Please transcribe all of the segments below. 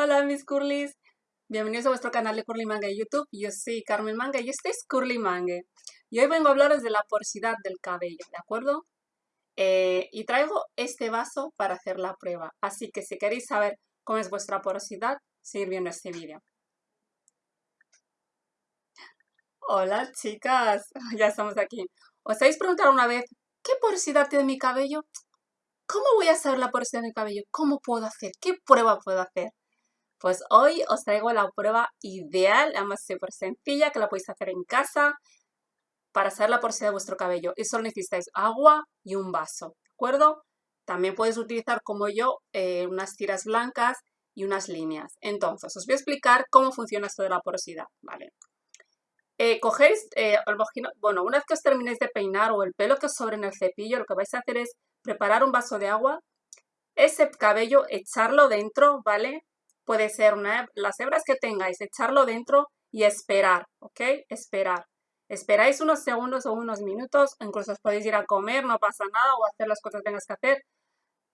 Hola mis curlis, bienvenidos a vuestro canal de Curly Manga de YouTube. Yo soy Carmen Manga y este es Curly Manga. Y hoy vengo a hablaros de la porosidad del cabello, ¿de acuerdo? Eh, y traigo este vaso para hacer la prueba. Así que si queréis saber cómo es vuestra porosidad, seguir viendo este vídeo. Hola chicas, ya estamos aquí. ¿Os habéis preguntado una vez qué porosidad tiene mi cabello? ¿Cómo voy a saber la porosidad de mi cabello? ¿Cómo puedo hacer? ¿Qué prueba puedo hacer? Pues hoy os traigo la prueba ideal, además súper sencilla, que la podéis hacer en casa para saber la porosidad de vuestro cabello. Y solo necesitáis agua y un vaso, ¿de acuerdo? También puedes utilizar, como yo, eh, unas tiras blancas y unas líneas. Entonces, os voy a explicar cómo funciona esto de la porosidad, ¿vale? Eh, cogéis, eh, bueno, una vez que os terminéis de peinar o el pelo que os sobre en el cepillo, lo que vais a hacer es preparar un vaso de agua, ese cabello echarlo dentro, ¿vale? Puede ser una, las hebras que tengáis, echarlo dentro y esperar, ¿ok? Esperar. Esperáis unos segundos o unos minutos, incluso os podéis ir a comer, no pasa nada, o hacer las cosas que tengas que hacer.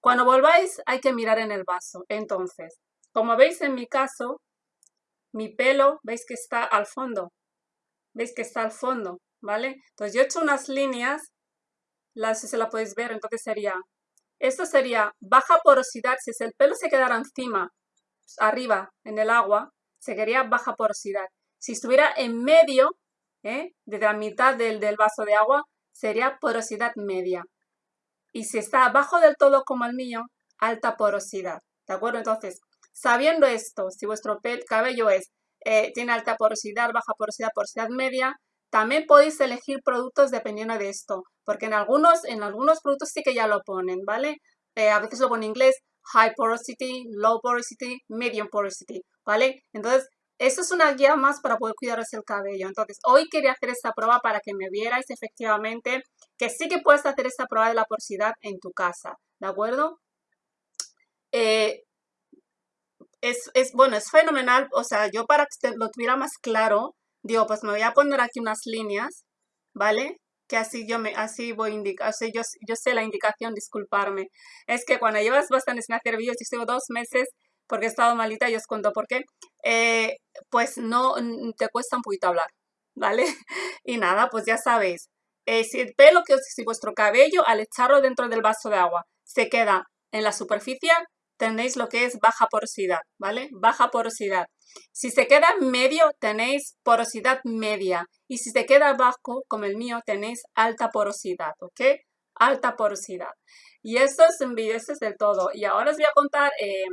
Cuando volváis hay que mirar en el vaso. Entonces, como veis en mi caso, mi pelo, veis que está al fondo. ¿Veis que está al fondo? ¿Vale? Entonces yo he hecho unas líneas, las, si se la podéis ver, entonces sería, esto sería baja porosidad, si el pelo se quedara encima arriba en el agua, se quería baja porosidad. Si estuviera en medio, ¿eh? desde la mitad del, del vaso de agua, sería porosidad media. Y si está abajo del todo como el mío, alta porosidad. ¿De acuerdo? Entonces, sabiendo esto, si vuestro cabello es, eh, tiene alta porosidad, baja porosidad, porosidad media, también podéis elegir productos dependiendo de esto, porque en algunos, en algunos productos sí que ya lo ponen, ¿vale? Eh, a veces lo ponen en inglés, high porosity, low porosity, medium porosity, ¿vale? Entonces, eso es una guía más para poder cuidaros el cabello. Entonces, hoy quería hacer esta prueba para que me vierais efectivamente que sí que puedes hacer esta prueba de la porosidad en tu casa, ¿de acuerdo? Eh, es, es, bueno, es fenomenal, o sea, yo para que lo tuviera más claro, digo, pues me voy a poner aquí unas líneas, ¿vale? Que así yo me así voy a indicar, yo, yo sé la indicación, disculparme. Es que cuando llevas bastante sin hacer vídeos, yo estuve dos meses porque he estado malita y os cuento por qué, eh, pues no te cuesta un poquito hablar, ¿vale? Y nada, pues ya sabéis, eh, si el pelo, que si vuestro cabello al echarlo dentro del vaso de agua se queda en la superficie, tenéis lo que es baja porosidad, ¿vale? Baja porosidad. Si se queda medio, tenéis porosidad media. Y si se queda abajo, como el mío, tenéis alta porosidad, ¿ok? Alta porosidad. Y esto es, esto es del todo. Y ahora os voy a contar, eh,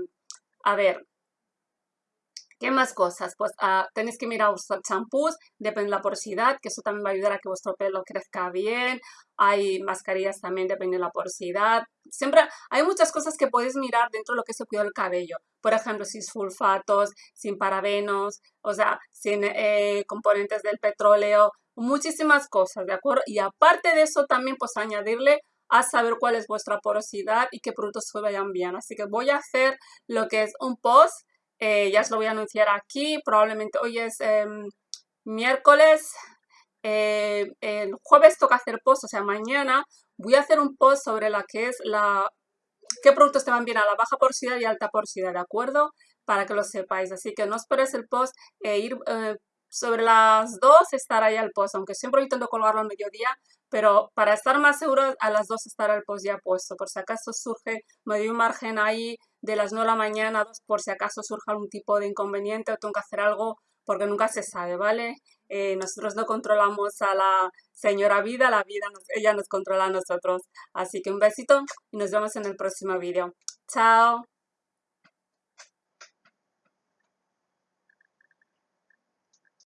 a ver, ¿Qué más cosas? Pues uh, tenéis que mirar vuestros champús, depende de la porosidad, que eso también va a ayudar a que vuestro pelo crezca bien. Hay mascarillas también, depende de la porosidad. Siempre hay muchas cosas que podéis mirar dentro de lo que es el cuidado del cabello. Por ejemplo, sin sulfatos, sin parabenos, o sea, sin eh, componentes del petróleo, muchísimas cosas, ¿de acuerdo? Y aparte de eso también pues añadirle a saber cuál es vuestra porosidad y qué productos se vayan bien. Así que voy a hacer lo que es un post eh, ya os lo voy a anunciar aquí, probablemente hoy es em, miércoles, eh, el jueves toca hacer post, o sea, mañana voy a hacer un post sobre la que es la, qué productos te van bien a la baja porosidad y alta porosidad, ¿de acuerdo? Para que lo sepáis, así que no esperes el post, e ir sobre las 2 estará ahí el post, aunque siempre intento colgarlo al mediodía, pero para estar más seguro a las 2 estará el post ya puesto, por si acaso surge, me doy un margen ahí de las 9 de la mañana, por si acaso surge algún tipo de inconveniente o tengo que hacer algo, porque nunca se sabe, ¿vale? Eh, nosotros no controlamos a la señora vida, la vida, ella nos controla a nosotros. Así que un besito y nos vemos en el próximo vídeo. Chao.